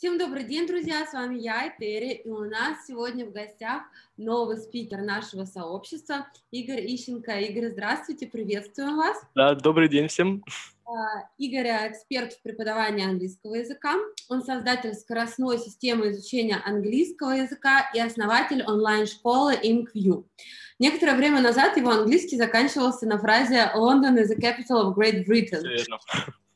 Всем добрый день, друзья, с вами я, Этери, и у нас сегодня в гостях новый спикер нашего сообщества, Игорь Ищенко. Игорь, здравствуйте, приветствуем вас. Да, добрый день всем. А, Игорь – эксперт в преподавании английского языка, он создатель скоростной системы изучения английского языка и основатель онлайн-школы InkView. Некоторое время назад его английский заканчивался на фразе «London is the capital of Great Britain». Верно.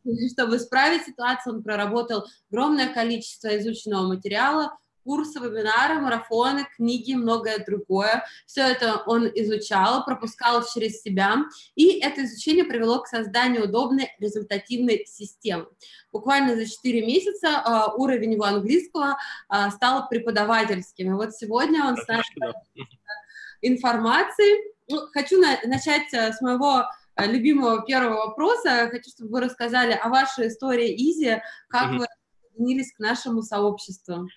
Чтобы исправить ситуацию, он проработал огромное количество изученного материала, курсы, вебинары, марафоны, книги и многое другое. Все это он изучал, пропускал через себя, и это изучение привело к созданию удобной результативной системы. Буквально за 4 месяца uh, уровень его английского uh, стал преподавательским. И вот сегодня он с нами информации. Ну, хочу на начать э, с моего Э, любимого первого вопроса. Хочу, чтобы вы рассказали о вашей истории Изи, как mm-hmm. вы присоединились к нашему сообществу.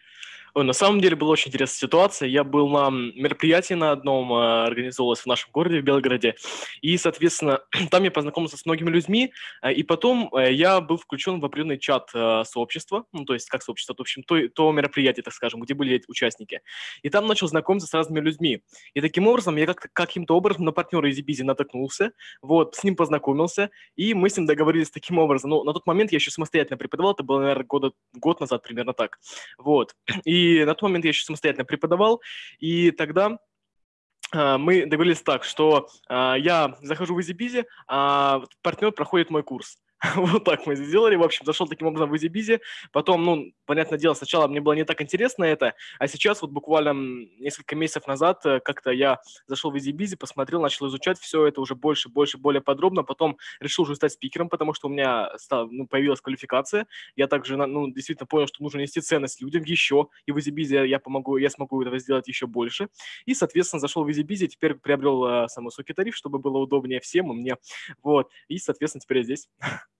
Ой, на самом деле была очень интересная ситуация. Я был на мероприятии на одном, э, организовалось в нашем городе, в Белгороде, и, соответственно, там я познакомился с многими людьми, э, и потом э, я был включен в определенный чат сообщества, ну, то есть как сообщество, в общем, то, то мероприятие, так скажем, где были участники. И там начал знакомиться с разными людьми. И таким образом я как каким-то образом на партнера из Бизи натолкнулся, вот, с ним познакомился, и мы с ним договорились таким образом. Ну, на тот момент я еще самостоятельно преподавал, это было, наверное, года, год назад примерно так. Вот. И на тот момент я еще самостоятельно преподавал, и тогда а, мы договорились так, что а, я захожу в EasyBizy, а партнер проходит мой курс. вот так мы сделали. В общем, зашел таким образом в EasyBizy. Потом, ну, понятное дело, сначала мне было не так интересно это, а сейчас вот буквально несколько месяцев назад э, как-то я зашел в EasyBizy, посмотрел, начал изучать все это уже больше, больше, более подробно. Потом решил уже стать спикером, потому что у меня стал, ну, появилась квалификация. Я также, ну, действительно понял, что нужно нести ценность людям еще. И в EasyBizy я помогу, я смогу этого сделать еще больше. И, соответственно, зашел в EasyBizy, теперь приобрел э, самый высокий тариф, чтобы было удобнее всем и мне. Вот. И, соответственно, теперь я здесь.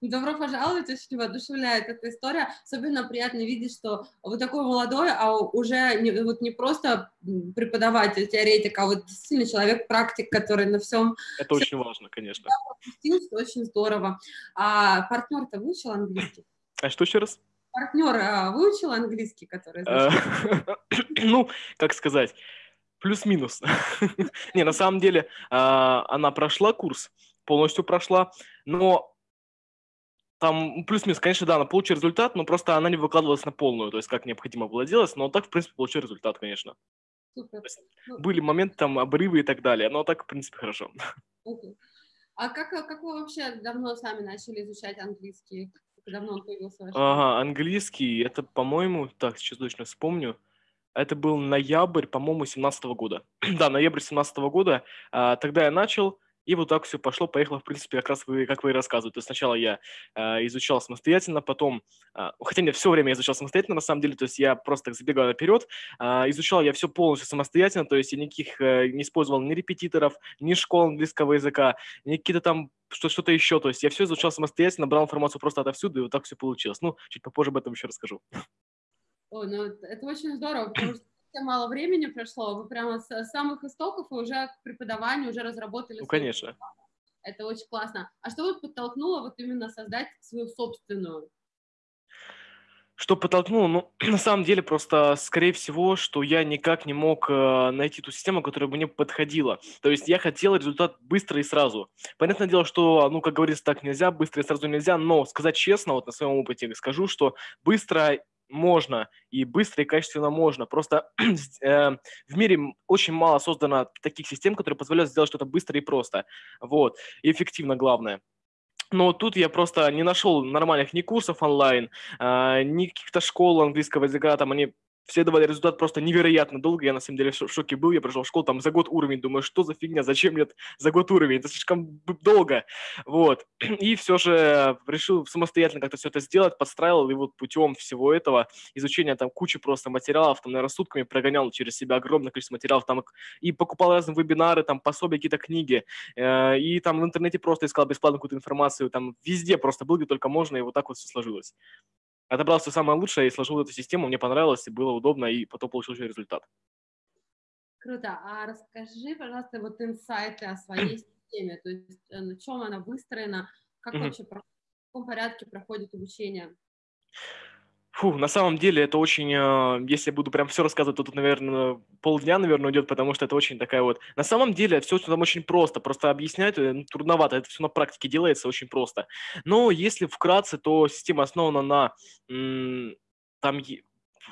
Добро пожаловать, очень воодушевляет эта история. Особенно приятно видеть, что вы такой молодой, а уже не, вот не просто преподаватель, теоретик, а вот действительно человек-практик, который на всем... Это всем очень важно, конечно. Очень здорово. А партнер-то выучил английский? А что еще раз? Партнер а, выучил английский, который... Ну, как сказать плюс-минус. Не, на самом деле, а, она прошла курс, полностью прошла, но там плюс-минус, конечно, да, она получила результат, но просто она не выкладывалась на полную, то есть как необходимо было делать, но так, в принципе, получил результат, конечно. Супер. Ну, были моменты, там, обрывы и так далее, но так, в принципе, хорошо. Okay. А как, как вы вообще давно сами начали изучать английский? Давно он появился? Ага, английский, это, по-моему, так, сейчас точно вспомню, это был ноябрь, по-моему, 17 года. да, ноябрь 17 года. А, тогда я начал, и вот так все пошло, поехало, в принципе, как раз вы, как вы и рассказываете. То есть сначала я э, изучал самостоятельно, потом, э, хотя нет, все время я изучал самостоятельно, на самом деле, то есть я просто так забегал наперед, э, изучал я все полностью самостоятельно, то есть я никаких э, не использовал ни репетиторов, ни школ английского языка, ни какие-то там что-то еще, то есть я все изучал самостоятельно, брал информацию просто отовсюду, и вот так все получилось. Ну, чуть попозже об этом еще расскажу. О, ну это очень здорово, потому что мало времени прошло, вы прямо с самых истоков и уже к преподаванию уже разработали. Ну, конечно. Это очень классно. А что вот подтолкнуло вот именно создать свою собственную? Что подтолкнуло? Ну, на самом деле, просто, скорее всего, что я никак не мог э, найти ту систему, которая бы мне подходила. То есть я хотел результат быстро и сразу. Понятное дело, что, ну, как говорится, так нельзя, быстро и сразу нельзя, но сказать честно, вот на своем опыте скажу, что быстро можно, и быстро, и качественно можно. Просто э, в мире очень мало создано таких систем, которые позволяют сделать что-то быстро и просто. Вот. И эффективно, главное. Но тут я просто не нашел нормальных ни курсов онлайн, э, ни каких-то школ английского языка, там они все давали результат просто невероятно долго. Я на самом деле в шоке был. Я прошел школу там за год уровень. Думаю, что за фигня? Зачем мне за год уровень? Это слишком долго. Вот. И все же решил самостоятельно как-то все это сделать, подстраивал. И вот путем всего этого изучения там кучи просто материалов, там, наверное, сутками прогонял через себя огромное количество материалов. Там и покупал разные вебинары, там, пособия, какие-то книги. Э, и там в интернете просто искал бесплатную какую-то информацию. Там везде просто был, где только можно. И вот так вот все сложилось отобрал все самое лучшее и сложил эту систему, мне понравилось, и было удобно, и потом получил еще результат. Круто. А расскажи, пожалуйста, вот инсайты о своей системе, то есть э, на чем она выстроена, как mm-hmm. вообще, в каком порядке проходит обучение? Фу, на самом деле это очень, э, если я буду прям все рассказывать, то тут, наверное, полдня, наверное, уйдет, потому что это очень такая вот... На самом деле все там очень просто, просто объяснять э, ну, трудновато, это все на практике делается очень просто. Но если вкратце, то система основана на... Там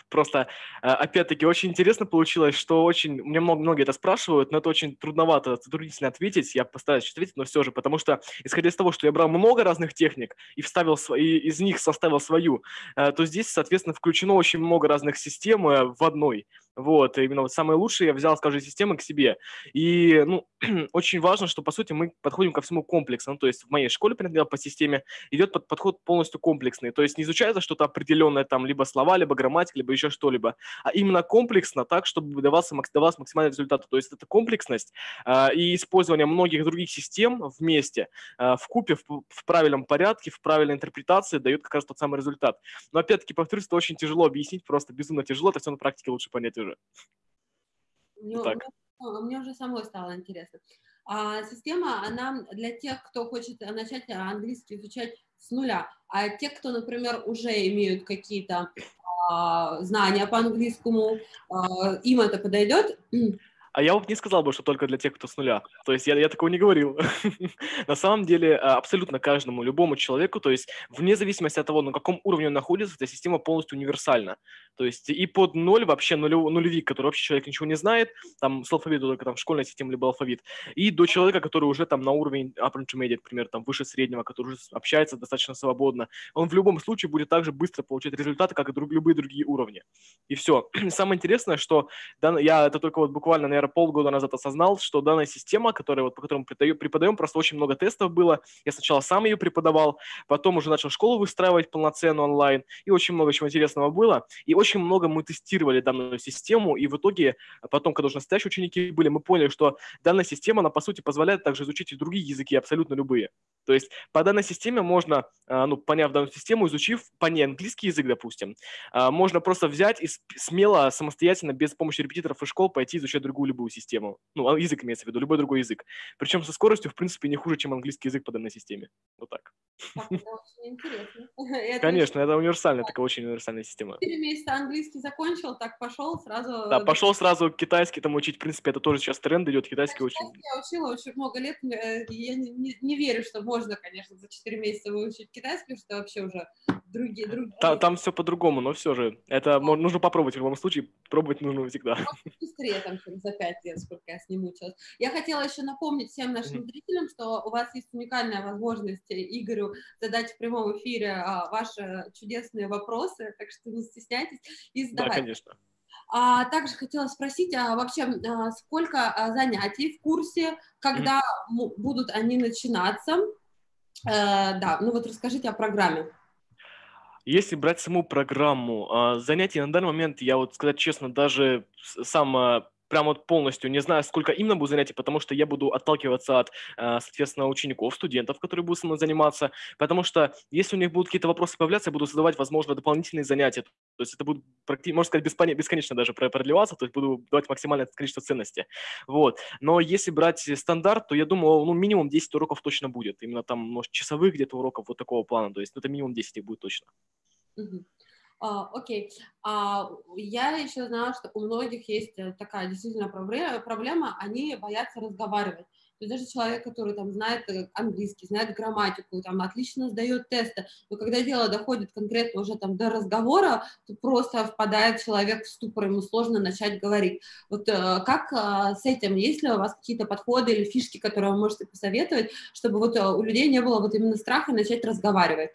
просто, а, опять-таки, очень интересно получилось, что очень, мне много, многие это спрашивают, но это очень трудновато, затруднительно ответить, я постараюсь ответить, но все же, потому что, исходя из того, что я брал много разных техник и вставил свои, из них составил свою, э, то здесь, соответственно, включено очень много разных систем э, в одной. Вот, именно вот самые лучшие я взял, скажем, системы к себе. И, ну, очень важно, что, по сути, мы подходим ко всему комплексно. Ну, то есть в моей школе, например, по системе идет под, подход полностью комплексный. То есть не изучается что-то определенное, там, либо слова, либо грамматика, либо еще что-либо, а именно комплексно, так, чтобы давался, давался максимальный результат. То есть это комплексность э, и использование многих других систем вместе, э, в купе, в, в правильном порядке, в правильной интерпретации дает как раз тот самый результат. Но, опять-таки, повторюсь, это очень тяжело объяснить, просто безумно тяжело, это все на практике лучше понять. Мне, так. Мне, мне уже самой стало интересно. А, система, она для тех, кто хочет начать английский изучать с нуля, а те, кто, например, уже имеют какие-то а, знания по английскому, а, им это подойдет? А я вот не сказал бы, что только для тех, кто с нуля. То есть я, я такого не говорил. на самом деле а, абсолютно каждому, любому человеку, то есть вне зависимости от того, на каком уровне он находится, эта система полностью универсальна. То есть и под ноль вообще нулев, нулевик, который вообще человек ничего не знает, там с алфавита только там в школьной системе либо алфавит, и до человека, который уже там на уровень upper intermediate, например, там выше среднего, который уже общается достаточно свободно, он в любом случае будет также быстро получать результаты, как и друг, любые другие уровни. И все. Самое интересное, что я это только вот буквально, наверное, наверное, полгода назад осознал, что данная система, которая, вот, по которой мы преподаем, просто очень много тестов было. Я сначала сам ее преподавал, потом уже начал школу выстраивать полноценную онлайн, и очень много чего интересного было. И очень много мы тестировали данную систему, и в итоге потом, когда уже настоящие ученики были, мы поняли, что данная система, она, по сути, позволяет также изучить и другие языки, абсолютно любые. То есть по данной системе можно, а, ну, поняв данную систему, изучив по ней английский язык, допустим, а, можно просто взять и смело, самостоятельно, без помощи репетиторов и школ пойти изучать другую любую систему. Ну, а, язык имеется в виду, любой другой язык. Причем со скоростью, в принципе, не хуже, чем английский язык по данной системе. Вот так. так это очень интересно. Конечно, это универсальная, такая очень универсальная система. Четыре месяца английский закончил, так пошел сразу... Да, пошел сразу китайский там учить. В принципе, это тоже сейчас тренд идет, китайский очень... Я учила очень много лет, э, я не верю, что можно, конечно, за 4 месяца выучить китайский, что вообще уже другие... другие... Там, там все по-другому, но все же. Это да. нужно попробовать в любом случае. Пробовать нужно всегда. Быстрее, там, чем за 5 лет, сколько я с ним училась. Я хотела еще напомнить всем нашим mm-hmm. зрителям, что у вас есть уникальная возможность Игорю задать в прямом эфире а, ваши чудесные вопросы, так что не стесняйтесь и задавайте. Да, конечно. А, также хотела спросить, а вообще а, сколько а, занятий в курсе, когда mm-hmm. будут они начинаться? Э, да, ну вот расскажите о программе. Если брать саму программу а, занятий, на данный момент, я вот сказать честно, даже сам а, прям вот полностью не знаю, сколько именно будет занятий, потому что я буду отталкиваться от, э, соответственно, учеников, студентов, которые будут со мной заниматься, потому что если у них будут какие-то вопросы появляться, я буду задавать, возможно, дополнительные занятия, то есть это будет, можно сказать, бесконечно даже продлеваться, то есть буду давать максимальное количество ценности, вот. Но если брать стандарт, то я думаю, ну, минимум 10 уроков точно будет, именно там, может, часовых где-то уроков вот такого плана, то есть ну, это минимум 10 их будет точно. Uh-huh. А, окей. А, я еще знала, что у многих есть э, такая действительно проблема, они боятся разговаривать. То есть даже человек, который там знает э, английский, знает грамматику, там отлично сдает тесты, но когда дело доходит конкретно уже там до разговора, то просто впадает человек в ступор, ему сложно начать говорить. Вот э, как с этим, есть ли у вас какие-то подходы или фишки, которые вы можете посоветовать, чтобы вот у людей не было вот именно страха начать разговаривать?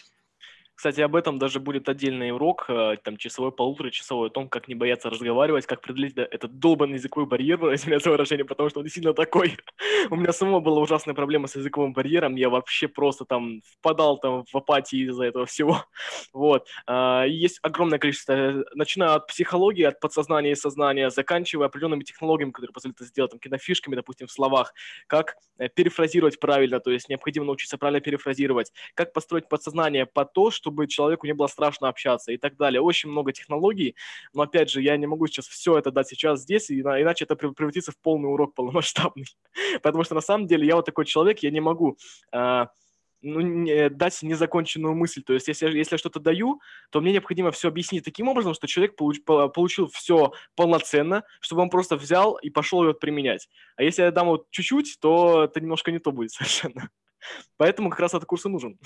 Кстати, об этом даже будет отдельный урок, э, там, часовой, полуторачасовой, о том, как не бояться разговаривать, как преодолеть этот долбанный языковой барьер, извиняюсь за выражение, потому что он действительно такой. У меня самого была ужасная проблема с языковым барьером, я вообще просто там впадал там в апатии из-за этого всего. Вот. А, есть огромное количество, э, начиная от психологии, от подсознания и сознания, заканчивая определенными технологиями, которые позволяют это сделать, там, кинофишками, допустим, в словах, как э, перефразировать правильно, то есть необходимо научиться правильно перефразировать, как построить подсознание по то, что чтобы человеку не было страшно общаться и так далее. Очень много технологий, но опять же, я не могу сейчас все это дать сейчас здесь, иначе это превратится в полный урок полномасштабный. Потому что на самом деле я вот такой человек, я не могу а, ну, не, дать незаконченную мысль. То есть, если, если я что-то даю, то мне необходимо все объяснить таким образом, что человек получ, получил все полноценно, чтобы он просто взял и пошел ее применять. А если я дам вот чуть-чуть, то это немножко не то будет совершенно. Поэтому как раз этот курс и нужен.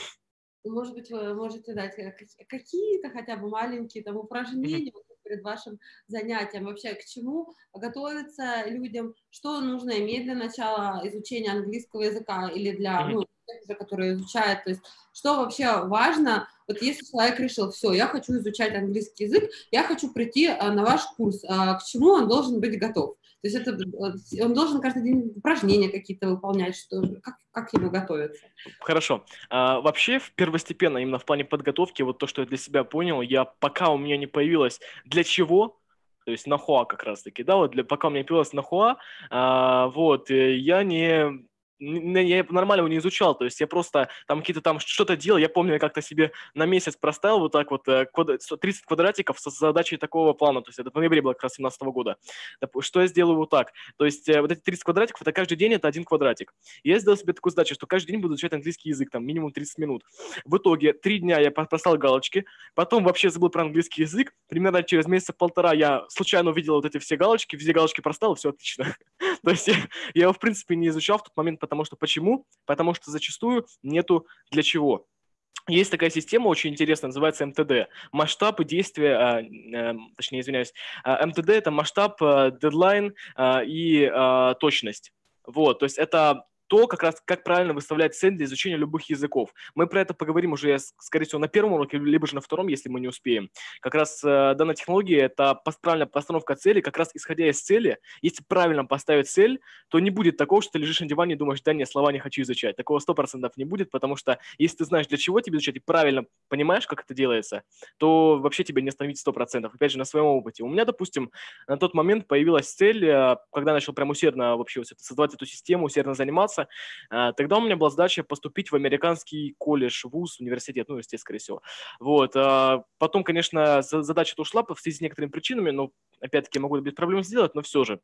Может быть, вы можете дать э, какие-то хотя бы маленькие там упражнения mm-hmm. перед вашим занятием. Вообще, к чему готовиться людям? Что нужно иметь для начала изучения английского языка или для mm-hmm. ну, тех, которые изучают? То есть, что вообще важно? Вот если человек решил, все, я хочу изучать английский язык, я хочу прийти э, на ваш курс, а к чему он должен быть готов? То есть это, э, он должен каждый день упражнения какие-то выполнять, что, как, как ему готовиться. Хорошо. А, вообще, первостепенно, именно в плане подготовки, вот то, что я для себя понял, я пока у меня не появилось для чего, то есть нахуа как раз-таки, да, вот для, пока у меня появилась нахуа, а, вот, э, я не я нормально его не изучал, то есть я просто там какие-то там что-то делал, я помню, я как-то себе на месяц проставил вот так вот 30 э, квадратиков с задачей такого плана, то есть это в ноябре было как раз 17 года. Что я сделаю вот так? То есть э, вот эти 30 квадратиков, это каждый день это один квадратик. я сделал себе такую задачу, что каждый день буду изучать английский язык, там минимум 30 минут. В итоге три дня я поставил галочки, потом вообще забыл про английский язык, примерно через месяца полтора я случайно увидел вот эти все галочки, везде галочки проставил, все отлично. То есть я его, в принципе, не изучал в тот момент, потому что почему? Потому что зачастую нету для чего. Есть такая система очень интересная, называется МТД. Масштаб и действие, а, э, точнее, извиняюсь, а, МТД – это масштаб, дедлайн и точность. Вот, то есть это то, как раз как правильно выставлять цель для изучения любых языков. Мы про это поговорим уже, скорее всего, на первом уроке, либо же на втором, если мы не успеем. Как раз э, данная технология – это правильная постановка цели, как раз исходя из цели. Если правильно поставить цель, то не будет такого, что ты лежишь на диване и думаешь, да нет, слова не хочу изучать. Такого сто процентов не будет, потому что если ты знаешь, для чего тебе изучать, и правильно понимаешь, как это делается, то вообще тебе не остановить сто процентов. Опять же, на своем опыте. У меня, допустим, на тот момент появилась цель, э, когда начал прям усердно вообще создавать эту систему, усердно заниматься, заниматься. А, тогда у меня была задача поступить в американский колледж, вуз, университет, ну, естественно, скорее всего. Вот. А, потом, конечно, задача-то ушла в связи с некоторыми причинами, но, опять-таки, могу без проблем сделать, но все же.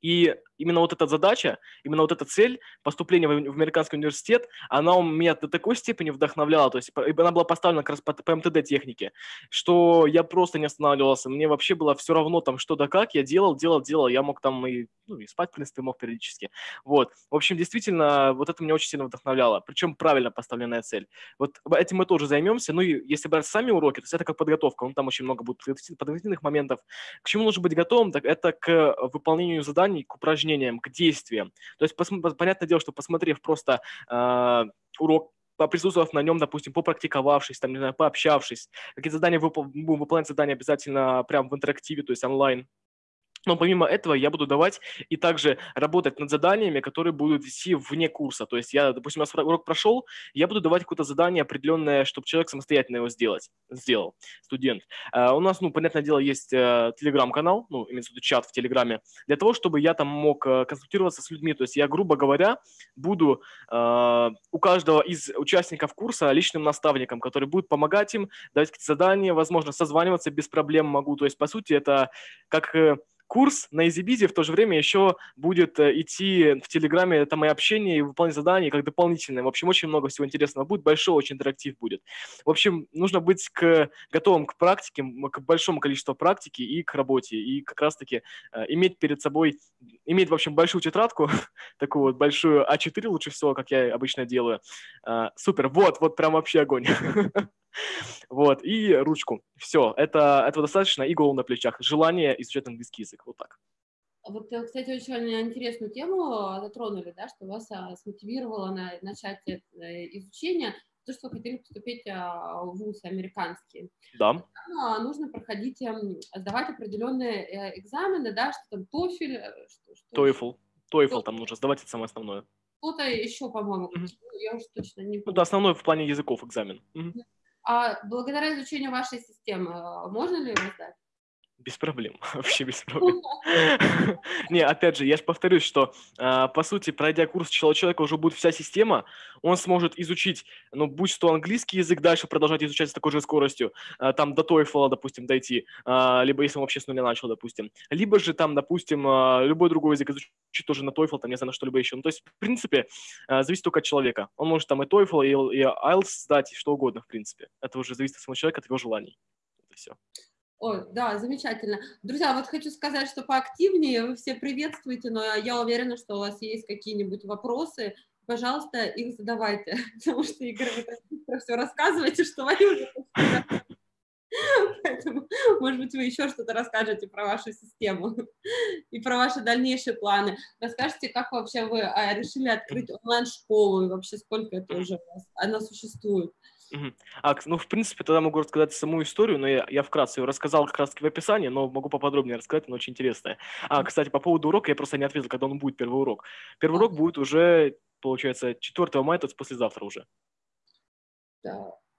И именно вот эта задача, именно вот эта цель поступления в американский университет, она у меня до такой степени вдохновляла, то есть она была поставлена как раз по, по МТД технике, что я просто не останавливался, мне вообще было все равно там что да как, я делал, делал, делал, я мог там и, ну, и спать, в принципе, мог периодически. Вот. В общем, действительно, вот это меня очень сильно вдохновляло, причем правильно поставленная цель. Вот этим мы тоже займемся, ну и если брать сами уроки, то есть это как подготовка, ну, там очень много будет подготовительных моментов. К чему нужно быть готовым, так это к выполнению заданий, к упражнениям, к действиям. То есть, понятное дело, что посмотрев просто э, урок поприсутствовав на нем, допустим, попрактиковавшись, там, не знаю, пообщавшись, какие-то задания выпол- будем выполнять задания обязательно прямо в интерактиве, то есть онлайн, но помимо этого я буду давать и также работать над заданиями, которые будут вести вне курса. То есть я, допустим, у урок прошел, я буду давать какое-то задание определенное, чтобы человек самостоятельно его сделать, сделал, студент. Uh, у нас, ну, понятное дело, есть uh, телеграм-канал, ну, имеется в виду чат в телеграме, для того, чтобы я там мог uh, консультироваться с людьми. То есть я, грубо говоря, буду у каждого из участников курса личным наставником, который будет помогать им, давать какие-то задания, возможно, созваниваться без проблем могу. То есть, по сути, это как э, курс на EasyBizy в то же время еще будет э, идти в Телеграме, это мои общение и выполнение заданий как дополнительное. В общем, очень много всего интересного будет, большой очень интерактив будет. В общем, нужно быть к, готовым к практике, к большому количеству практики и к работе, и как раз-таки э, иметь перед собой, иметь, в общем, большую тетрадку, такую вот большую А4 лучше всего, как я обычно делаю. Э, супер, вот, вот прям вообще огонь. Вот, и ручку. Все, это, этого достаточно, и голову на плечах. Желание изучать английский язык, вот так. Вот, э, кстати, очень интересную тему затронули, да, что вас а, смотивировало на начать э, изучение, то, что вы хотели поступить а, в ВУЗ американский. Да. Там а, нужно проходить, эм, сдавать определенные э, экзамены, да, что там TOEFL. Что, что TOEFL. TOEFL там нужно сдавать, это самое основное. Что-то еще, по-моему, mm-hmm. я уже точно не помню. Ну, это основной в плане языков экзамен. Mm-hmm. А благодаря изучению вашей системы а, можно ли его сдать? Без проблем, вообще без проблем. Не, опять же, я же повторюсь, что, а, по сути, пройдя курс человека уже будет вся система, он сможет изучить, ну, будь то английский язык, дальше продолжать изучать с такой же скоростью, а, там до TOEFL, допустим, дойти, а, либо если он вообще с нуля начал, допустим, либо же там, допустим, любой другой язык изучить тоже на TOEFL, там, не знаю, на что-либо еще. Ну, то есть, в принципе, зависит только от человека. Он может там и TOEFL, и, и IELTS сдать, и что угодно, в принципе. Это уже зависит от самого человека, от его желаний. Это все. Ой, да, замечательно. Друзья, вот хочу сказать, что поактивнее вы все приветствуете, но я уверена, что у вас есть какие-нибудь вопросы. Пожалуйста, их задавайте, потому что, Игорь, вы так быстро все рассказываете, что вы уже Поэтому, может быть, вы еще что-то расскажете про вашу систему и про ваши дальнейшие планы. Расскажите, как вообще вы а, решили открыть онлайн-школу и вообще сколько это уже у вас, она существует? А, ну, в принципе, тогда могу рассказать саму историю, но я, я вкратце ее рассказал как раз-таки в описании, но могу поподробнее рассказать, она очень интересная. А, кстати, по поводу урока я просто не ответил, когда он будет, первый урок. Первый урок будет уже, получается, 4 мая, то есть послезавтра уже. Да.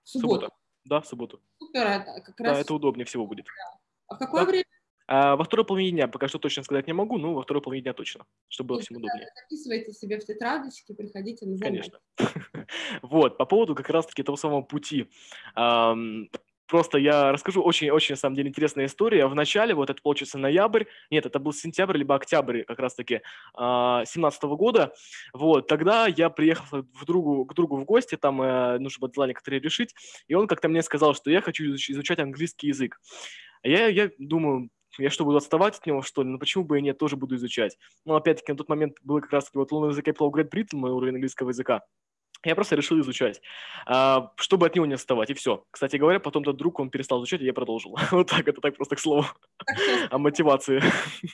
В субботу. Суббота. Да, в субботу. Супер, это как Да, раз. это удобнее всего будет. А в какое Да. время? А, во второй половине дня, пока что точно сказать не могу, но во второй половине дня точно, чтобы было всем удобнее. Записывайте себе в тетрадочки, приходите на занятия. Конечно. Вот, по поводу как раз-таки того самого пути. Просто я расскажу очень-очень, на самом деле, интересная история. В начале, вот это получится ноябрь, нет, это был сентябрь, либо октябрь как раз-таки а, семнадцатого года. Вот, тогда я приехал в другу, к другу в гости, там э, нужно было дела некоторые решить, и он как-то мне сказал, что я хочу изуч- изучать английский язык. А Я, я думаю, я что, буду отставать от него, что ли? Ну, почему бы и нет, тоже буду изучать. Но, опять-таки, на тот момент был как раз-таки вот лунный язык Apple Great Britain, мой уровень английского языка. Я просто решил изучать, а, чтобы от него не отставать, и все. Кстати говоря, потом тот друг, он перестал изучать, и я продолжил. Вот так, это так просто к слову о мотивации.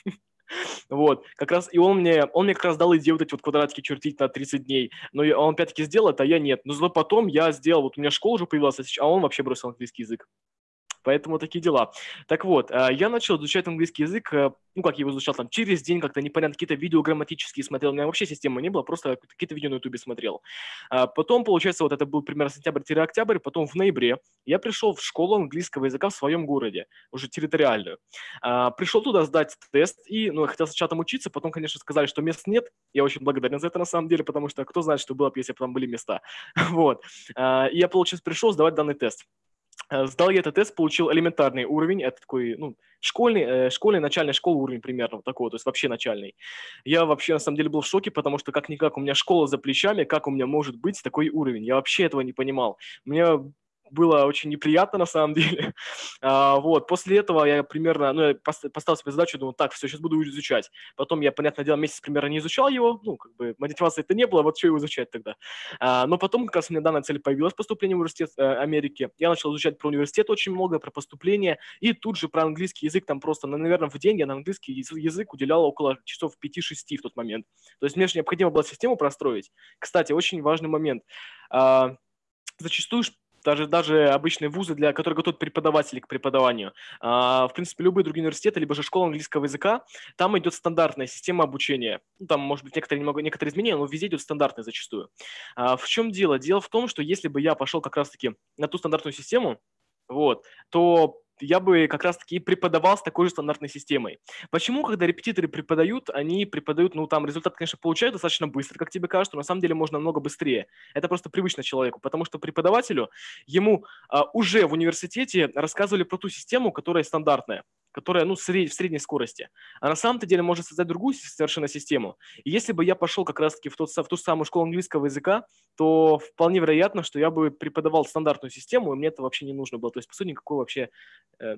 Вот, как раз, и он мне, он мне как раз дал идею вот эти вот квадратики чертить на 30 дней, но он опять-таки сделал это, а я нет. Но зато потом я сделал, вот у меня школа уже появилась, а он вообще бросил английский язык. Поэтому такие дела. Так вот, а, я начал изучать английский язык, э, ну, как я его изучал, там, через день как-то непонятно, какие-то видео грамматические смотрел. У меня вообще системы не было, просто какие-то видео на ютубе смотрел. А Потом, получается, вот это был примерно сентябрь-октябрь, потом в ноябре я пришел в школу английского языка в своем городе, уже территориальную. А, Пришел туда сдать тест, и, ну, я хотел сначала там учиться, потом, конечно, сказали, что мест нет. Я очень благодарен за это, на самом деле, потому что кто знает, что было бы, если бы там были места. Вот. А, И я, получается, пришел сдавать данный тест. Э, Сдал я этот тест, получил элементарный уровень, это такой, ну, школьный, э, школьный, начальный школы уровень примерно вот такой, то есть вообще начальный. Я вообще, на самом деле, был в шоке, потому что как-никак у меня школа за плечами, как у меня может быть такой уровень? Я вообще этого не понимал. Мне было очень неприятно на самом деле. А, вот, после этого я примерно, ну, я пос- поставил себе задачу, думаю, так, все, сейчас буду изучать. Потом я, понятное дело, месяц примерно не изучал его, ну, как бы мотивации это не было, вот что его изучать тогда. А, но потом как раз у меня данная цель появилась, поступление в университет э, Америки. Я начал изучать про университет очень много, про поступление, и тут же про английский язык, там просто, ну, наверное, в день я на английский яз- язык уделял около часов 5-6 в тот момент. То есть мне же необходимо было систему простроить. Кстати, очень важный момент. А, зачастую даже, даже обычные вузы, для которые готовят преподавателей к преподаванию, а, в принципе, любые другие университеты, либо же школа английского языка, там идет стандартная система обучения. Ну, там, может быть, некоторые, немного, некоторые изменения, но везде идет стандартная зачастую. А, в чем дело? Дело в том, что если бы я пошел как раз-таки на ту стандартную систему, вот, то я бы как раз-таки преподавал с такой же стандартной системой. Почему, когда репетиторы преподают, они преподают, ну, там результат, конечно, получают достаточно быстро, как тебе кажется, но на самом деле можно намного быстрее. Это просто привычно человеку, потому что преподавателю, ему а, уже в университете рассказывали про ту систему, которая стандартная, которая, ну, в средней скорости. А на самом-то деле может создать другую совершенно систему. И если бы я пошел как раз-таки в, в ту самую школу английского языка, то вполне вероятно, что я бы преподавал стандартную систему, и мне это вообще не нужно было. То есть, по сути, никакой вообще э,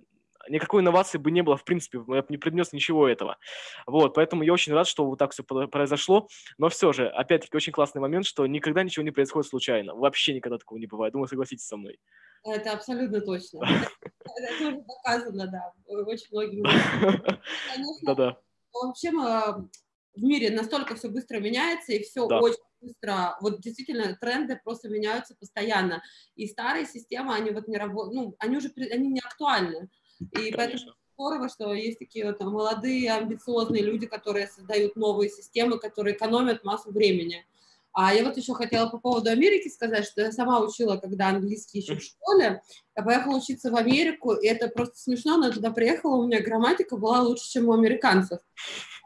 никакой инновации бы не было, в принципе, я бы не принес ничего этого. Вот, поэтому я очень рад, что вот так все произошло. Но все же, опять-таки, очень классный момент, что никогда ничего не происходит случайно. Вообще никогда такого не бывает. Думаю, согласитесь со мной. Это абсолютно точно. Это, уже доказано, да, очень многими. Да-да. вообще в мире настолько все быстро меняется, и все очень быстро, вот действительно тренды просто меняются постоянно. И старые системы, они вот не работают, ну, они уже, они не актуальны. И поэтому Конечно. здорово, что есть такие вот молодые, амбициозные люди, которые создают новые системы, которые экономят массу времени. А я вот еще хотела по поводу Америки сказать, что я сама учила, когда английский еще в школе, Я поехала учиться в Америку, и это просто смешно, но туда приехала, у меня грамматика была лучше, чем у американцев.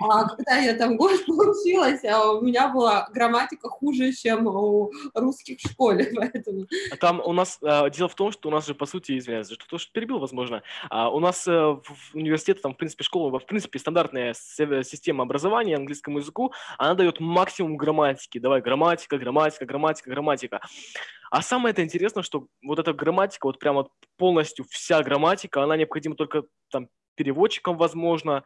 А когда я там год получилась, а у меня была грамматика хуже, чем у русских в школе, поэтому... А там у нас, а, дело в том, что у нас же, по сути, извиняюсь, что то, что перебил, возможно, а у нас а, в университете, там, в принципе, школа, в принципе, стандартная система образования английскому языку, она дает максимум грамматики. Давай, грамматика, грамматика, грамматика, грамматика. А самое это интересно, что вот эта грамматика, вот прямо полностью вся грамматика, она необходима только там переводчикам, возможно,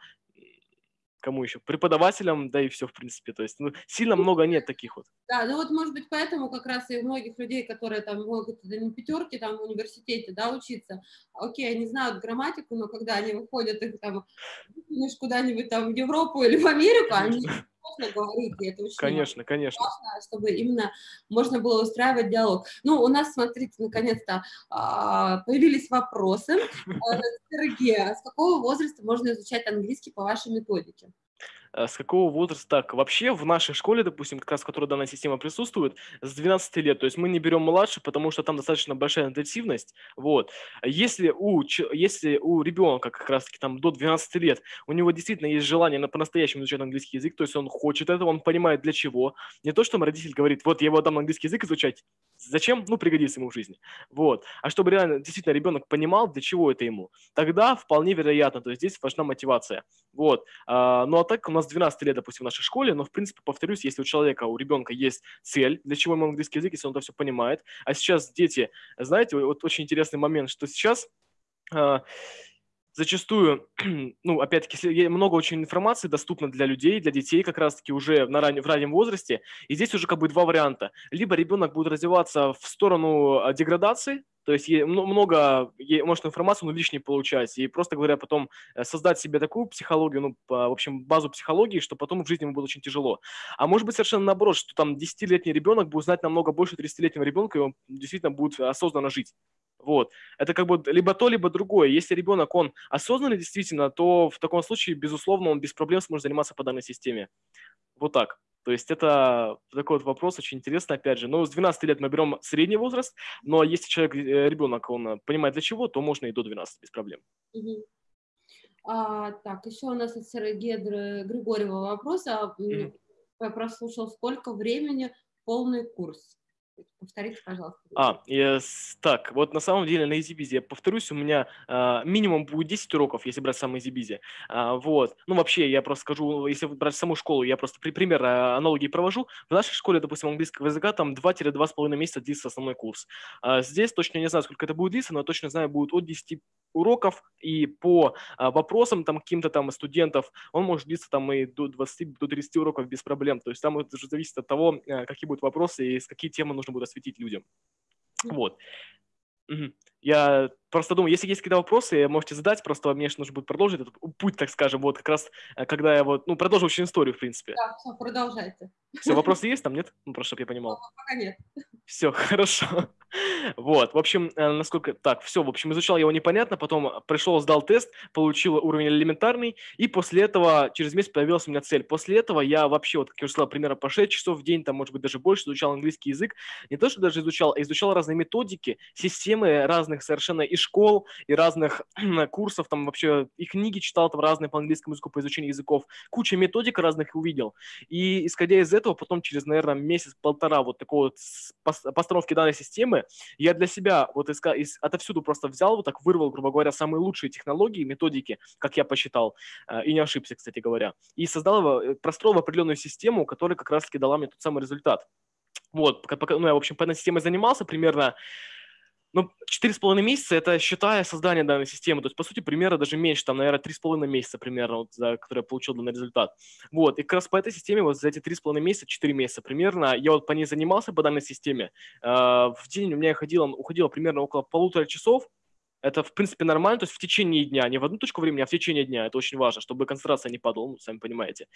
кому еще? Преподавателям, да и все, в принципе. То есть ну, сильно много нет таких вот. Да, ну вот, может быть, поэтому как раз и у многих людей, которые там могут да, не пятерки там в университете, да, учиться, окей, они знают грамматику, но когда они выходят их там куда-нибудь там в Европу или в Америку, они сложно говорить, и это очень конечно, конечно. важно, чтобы именно можно было устраивать диалог. Ну, у нас, смотрите, наконец-то а, появились вопросы. Э, Сергей, а с какого возраста можно изучать английский по вашей методике? Э, с какого возраста так? Вообще в нашей школе, допустим, как раз в которой данная система присутствует, с 12 лет. То есть мы не берем младше, потому что там достаточно большая интенсивность. Вот. Если у, если у ребенка как раз-таки там до 12 лет, у него действительно есть желание на по-настоящему изучать английский язык, то есть он хочет этого, он понимает для чего. Не то, что родитель говорит, вот я его дам английский язык изучать, Зачем? Ну, пригодится ему в жизни. Вот. А чтобы реально, действительно, ребенок понимал, для чего это ему, тогда вполне вероятно, то есть здесь важна мотивация. Вот. А, ну, а так у нас 12 лет, допустим, в нашей школе, но, в принципе, повторюсь, если у человека, у ребенка есть цель, для чего ему английский язык, если он это все понимает. А сейчас дети, знаете, вот очень интересный момент, что сейчас а, зачастую, ну, опять-таки, много очень информации доступно для людей, для детей как раз-таки уже на ран... в раннем возрасте, и здесь уже как бы два варианта. Либо ребенок будет развиваться в сторону а, деградации, то есть много может информацию, но лишней получать. И просто говоря, потом э, создать себе такую психологию, ну, в общем, базу психологии, что потом в жизни ему будет очень тяжело. А может быть совершенно наоборот, что там 10-летний ребенок будет знать намного больше 30-летнего ребенка, и он действительно будет осознанно жить. Вот. Это как бы либо то, либо другое. Если ребенок, он осознанный действительно, то в таком случае, безусловно, он без проблем сможет заниматься по данной системе. Вот так. То есть это такой вот вопрос очень интересный, опять же. Ну, с 12 лет мы берем средний возраст, но если человек, э, ребенок, он понимает для чего, то можно и до 12 без проблем. Угу. А, так, еще у нас от Сергея Григорьева вопрос. А, mm Я прослушал, сколько времени полный курс? Повторите, пожалуйста. А, yes, так, вот на самом деле на EasyBiz, я повторюсь, у меня а, минимум будет 10 уроков, если брать самый EasyBiz. А, вот. Ну, вообще, я просто скажу, если брать саму школу, я просто при пример а, аналогии провожу. В нашей школе, допустим, английского языка там 2-2,5 месяца длится основной курс. А, здесь точно не знаю, сколько это будет длиться, но точно знаю, будет от 10 уроков, и по а, вопросам там каким-то там студентов он может длиться там и до 20, до 30 уроков без проблем. То есть там это уже зависит от того, а, какие будут вопросы и с какие темы нужно будет осветить людям. Вот. Я просто думаю, если есть какие-то вопросы, можете задать, просто мне нужно будет продолжить этот путь, так скажем, вот как раз, э, когда я вот, ну, продолжу очень историю, в принципе. Да, все, продолжайте. Все, вопросы есть там, нет? Ну, просто, чтобы я понимал. Пока нет. Все, хорошо. Вот, в общем, э, насколько... Так, все, в общем, изучал его непонятно, потом пришел, сдал тест, получил уровень элементарный, и после этого, через месяц появилась у меня цель. После этого я вообще, вот, как я уже сказал, примерно по 6 часов в день, там, может быть, даже больше, изучал английский язык. Не то, что даже изучал, а изучал разные методики, системы разных совершенно и школ, и разных курсов, там, вообще, и книги читал там разные по английскому языку, по изучению языков. Куча методик разных увидел. И, исходя из этого, потом через, наверное, месяц-полтора вот такой вот постановки данной системы, я для себя вот из, из, отовсюду просто взял, вот так вырвал, грубо говоря, самые лучшие технологии, методики, как я посчитал, э, и не ошибся, кстати говоря, и создал э, простроил определенную систему, которая как раз-таки дала мне тот самый результат. Вот, ну, я, в общем, по этой системе занимался примерно ну, четыре с половиной месяца – это считая создание данной системы. То есть, по сути, примерно даже меньше, там, наверное, три с половиной месяца примерно, вот, за которые я получил данный результат. Вот, и как раз по этой системе, вот за эти три с половиной месяца, четыре месяца примерно, я вот по ней занимался, по данной системе. Э, в день у меня уходило, уходило примерно около полутора часов, это, в принципе, нормально, то есть в течение дня, не в одну точку времени, а в течение дня. Это очень важно, чтобы концентрация не падала, ну, сами понимаете.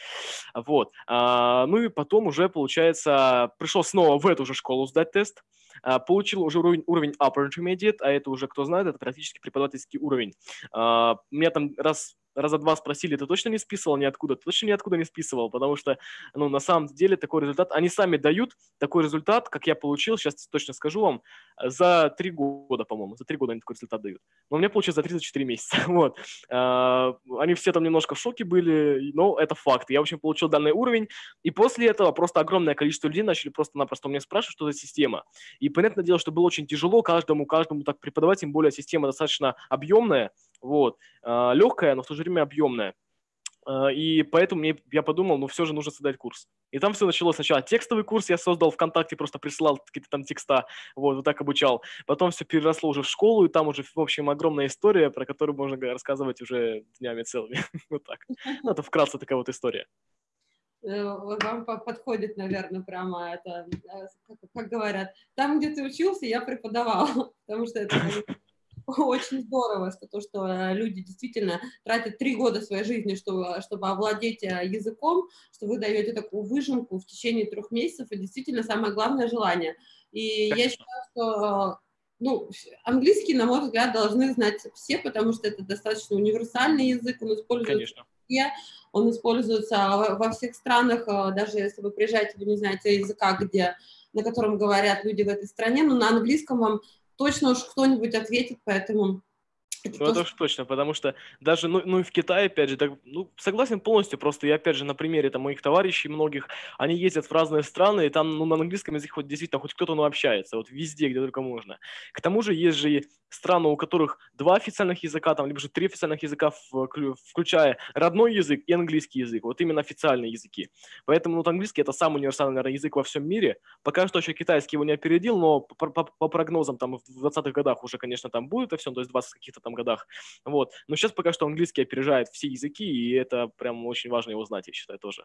Вот. А, ну и потом уже, получается, пришел снова в эту же школу сдать тест. А, получил уже уровень, уровень Upper Intermediate, а это уже, кто знает, это практически преподавательский уровень. А, у меня там раз раза два спросили, ты точно не списывал ниоткуда? Ты точно ниоткуда не списывал? Потому что, ну, на самом деле такой результат, они сами дают такой результат, как я получил, сейчас точно скажу вам, за три года, по-моему, за три года они такой результат дают. Но у меня получилось за 34 месяца, вот. А, они все там немножко в шоке были, но это факт. Я, в общем, получил данный уровень, и после этого просто огромное количество людей начали просто-напросто меня спрашивать, что за система. И понятное дело, что было очень тяжело каждому, каждому так преподавать, тем более система достаточно объемная, вот, а, легкая, но в то же время объемная. А, и поэтому мне, я подумал, ну все же нужно создать курс. И там все началось сначала. Текстовый курс я создал ВКонтакте, просто присылал какие-то там текста, вот, вот так обучал. Потом все переросло уже в школу, и там уже, в общем, огромная история, про которую можно рассказывать уже днями целыми. вот так. Ну, это вкратце такая вот история. Э, вам подходит, наверное, прямо это, э, как говорят, там, где ты учился, я преподавал, потому что это очень здорово, что то, что э, люди действительно тратят три года своей жизни, чтобы, чтобы овладеть языком, что вы даете такую выжимку в течение трех месяцев, и действительно самое главное желание. И Конечно. я считаю, что ну, английский, на мой взгляд, должны знать все, потому что это достаточно универсальный язык, он используется Конечно. везде, он используется во всех странах, э, даже если вы приезжаете, вы не знаете языка, где, на котором говорят люди в этой стране, но на английском вам точно уж кто-нибудь ответит, поэтому это ну, это уж точно, потому что даже, ну, ну и в Китае, опять же, так, ну, согласен полностью, просто я, опять же, на примере там, моих товарищей многих, они ездят в разные страны, и там, ну, на английском языке хоть действительно хоть кто-то, ну, общается, вот везде, где только можно. К тому же есть же страны, у которых два официальных языка, там, либо же три официальных языка, включая родной язык и английский язык, вот именно официальные языки. Поэтому, ну, вот английский это самый универсальный, наверное, язык во всем мире. Пока что еще китайский его не опередил, но по, по, по прогнозам там в 20-х годах уже, конечно, там будет это все, то есть 20 каких-то там годах. Вот. Но сейчас пока что английский опережает все языки, и это прям очень важно его знать, я считаю, тоже.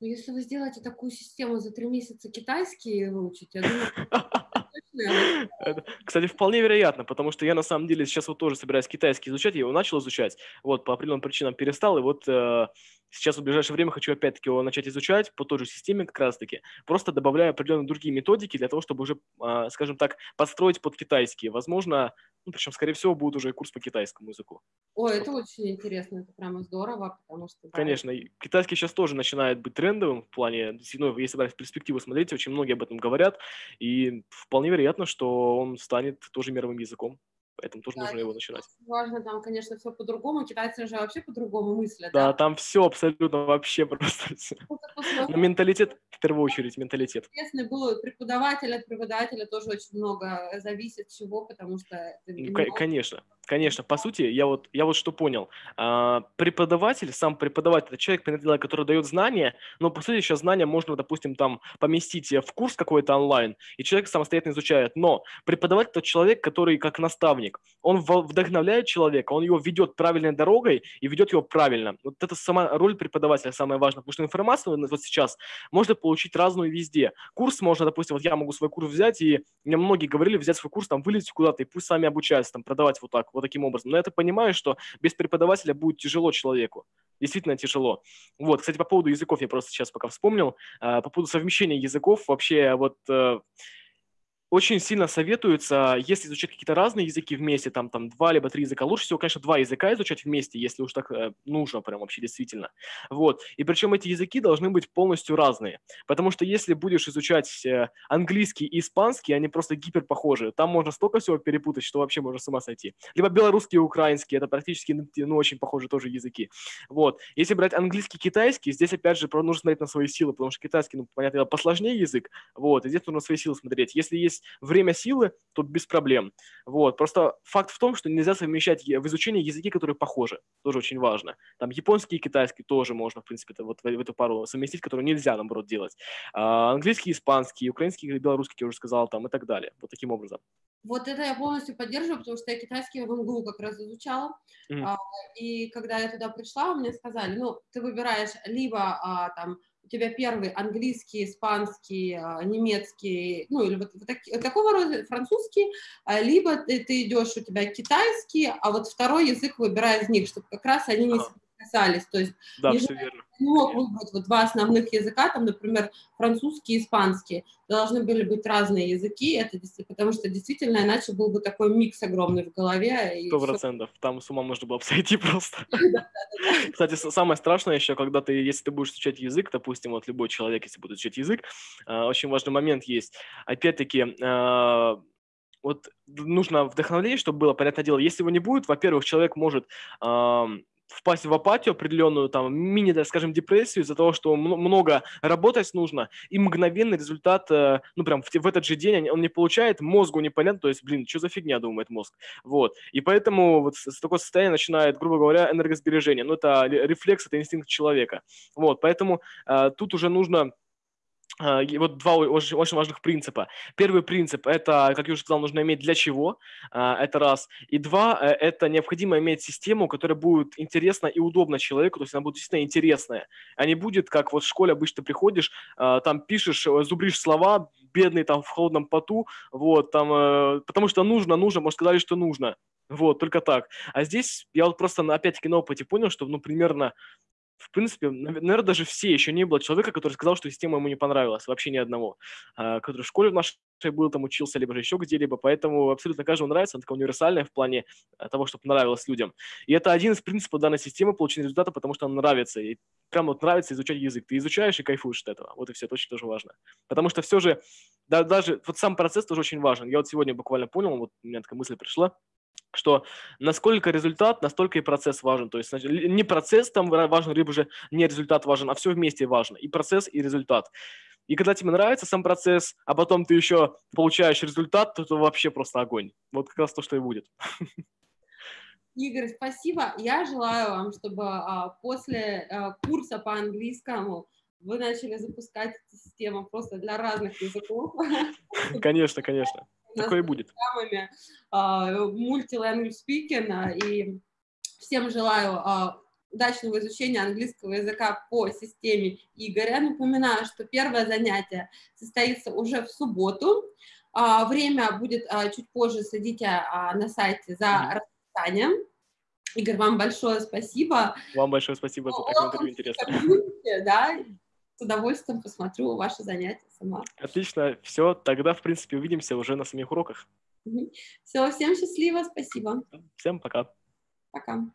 Ну, если вы сделаете такую систему за три месяца китайский выучить, я думаю, Кстати, вполне вероятно, потому что я на самом деле сейчас вот тоже собираюсь китайский изучать, я его начал изучать, вот по определенным причинам перестал, и вот э, сейчас в ближайшее время хочу опять-таки его начать изучать по той же системе как раз-таки, просто добавляя определенные другие методики для того, чтобы уже, э, скажем так, подстроить под китайский. Возможно, ну, причем, скорее всего, будет уже курс по китайскому языку. Ой, это очень интересно, это прямо здорово, потому что... Да, Конечно, китайский сейчас тоже начинает быть трендовым в плане, ну, если брать в перспективу смотреть, очень многие об этом говорят, и вполне вероятно, что он станет тоже мировым языком поэтому тоже да, нужно его начинать. Важно, там, конечно, все по-другому, китайцы же вообще по-другому мыслят. Да, да, там все абсолютно вообще просто. Но менталитет, в первую очередь, менталитет. Интересный был преподаватель от преподавателя тоже очень много зависит чего, потому что... Ну, конечно, конечно. По сути, я вот, я вот что понял. А, преподаватель, сам преподаватель, это человек, который дает знания, но, по сути, сейчас знания можно, допустим, там поместить в курс какой-то онлайн, и человек самостоятельно изучает. Но преподаватель – это человек, который как наставник. Он вдохновляет человека, он его ведет правильной дорогой и ведет его правильно. Вот это сама роль преподавателя самая важная, потому что информацию вот сейчас можно получить разную везде. Курс можно, допустим, вот я могу свой курс взять, и мне многие говорили взять свой курс, там, вылезть куда-то, и пусть сами обучаются, там, продавать вот так, вот таким образом. Но я это понимаю, что без преподавателя будет тяжело человеку действительно тяжело. Вот, кстати, по поводу языков я просто сейчас пока вспомнил. А, по поводу совмещения языков, вообще вот э, очень сильно советуется, если изучать какие-то разные языки вместе, там, там два либо три языка, лучше всего, конечно, два языка изучать вместе, если уж так э, нужно прям вообще действительно. Вот. И причем эти языки должны быть полностью разные, потому что если будешь изучать э, английский и испанский, они просто гипер похожи. Там можно столько всего перепутать, что вообще можно с ума сойти. Либо белорусский и украинский, это практически, ну очень похожи тоже языки. Вот. Если брать английский и китайский, здесь опять же нужно смотреть на свои силы, потому что китайский, ну, понятно, посложнее язык, вот, и здесь нужно свои силы смотреть. Если есть есть время силы, то без проблем. Вот. Просто факт в том, что нельзя совмещать в изучении языки, которые похожи. Тоже очень важно. Там японский и китайский тоже можно, в принципе, вот в, в эту пару совместить, которые нельзя, наоборот, делать. А, английский, испанский, украинский, белорусский, я уже сказал, там и так далее. Вот таким образом. Вот это я полностью поддерживаю, потому что я китайский в МГУ как раз изучала. Mm-hmm. А, и когда я туда пришла, мне сказали, ну, ты выбираешь либо а, там тебя первый английский, испанский, а, немецкий, ну или вот, так, такого рода французский, а, либо ты, ты идешь, у тебя китайский, а вот второй язык выбирай из них, чтобы как раз они не касались. То есть да, верно. не мог выбрать вот два основных языка, там, например, французский и испанский. Должны были быть разные языки, это потому что действительно иначе был бы такой микс огромный в голове. Сто процентов. Там с ума можно было обсойти просто. Кстати, самое страшное еще, когда ты, если ты будешь изучать язык, допустим, вот любой человек, если будет изучать язык, а, очень важный момент есть. Опять-таки, а, вот нужно вдохновление, чтобы было, понятное дело, если его не будет, во-первых, человек может впасть в апатию определенную, там, мини, так скажем, депрессию из-за того, что много работать нужно, и мгновенный результат, э, ну, прям в, в этот же день он не получает, мозгу непонятно, то есть, блин, что за фигня, думает мозг, вот, и поэтому вот с такого состояния начинает, грубо говоря, энергосбережение, ну, это рефлекс, это инстинкт человека, вот, поэтому э, тут уже нужно а, вот два очень, очень важных принципа. Первый принцип – это, как я уже сказал, нужно иметь для чего, а, это раз. И два э, – это необходимо иметь систему, которая будет интересна и удобна человеку, то есть она будет действительно интересная, а не будет, как вот в школе обычно приходишь, а, там пишешь, э, зубришь слова, бедный там в холодном поту, вот, там, э, потому что нужно, нужно, может, сказали, что нужно. Вот, только так. А здесь я вот просто опять-таки на опыте понял, что, ну, примерно в принципе, наверное, даже все еще не было человека, который сказал, что система ему не понравилась, вообще ни одного, а, который в школе в нашей был, там учился, либо же еще где-либо, поэтому абсолютно каждому нравится, она такая универсальная в плане э, того, чтобы нравилось людям. И это один из принципов данной системы получения результата, потому что она нравится, и прям вот нравится изучать язык. Ты изучаешь и кайфуешь от этого, вот и все, это очень тоже важно. Потому что все же, да, даже вот сам процесс тоже очень важен. Я вот сегодня буквально понял, вот у меня такая мысль пришла, что насколько результат, настолько и процесс важен. То есть не процесс там важен, либо же не результат важен, а все вместе важно. И процесс, и результат. И когда тебе нравится сам процесс, а потом ты еще получаешь результат, то это вообще просто огонь. Вот как раз то, что и будет. Игорь, спасибо. Я желаю вам, чтобы а, после а, курса по английскому вы начали запускать систему просто для разных языков. Конечно, конечно. Такое будет. Мультиlanguage speaking. И всем желаю а, удачного изучения английского языка по системе Игоря. Напоминаю, что первое занятие состоится уже в субботу. А, время будет а, чуть позже, следите на сайте за расписанием. Игорь, вам большое спасибо. Вам большое спасибо за такое интервью интересное. Да, с удовольствием посмотрю ваши занятия сама. Отлично, все, тогда, в принципе, увидимся уже на самих уроках. Все, всем счастливо, спасибо. Всем пока. Пока.